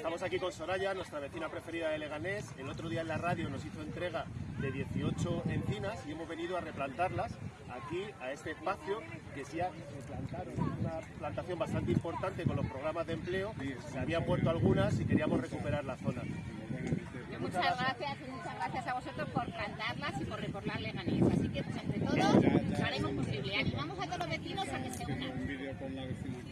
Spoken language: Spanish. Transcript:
Estamos aquí con Soraya, nuestra vecina preferida de Leganés. El otro día en la radio nos hizo entrega de 18 encinas y hemos venido a replantarlas aquí a este espacio que ya se plantaron una plantación bastante importante con los programas de empleo. Se habían muerto algunas y queríamos recuperar la zona. Muchas gracias muchas gracias a vosotros por plantarlas y por recordar Leganés. Así que pues, entre todos lo haremos posible. Animamos a todos los vecinos a que se unan.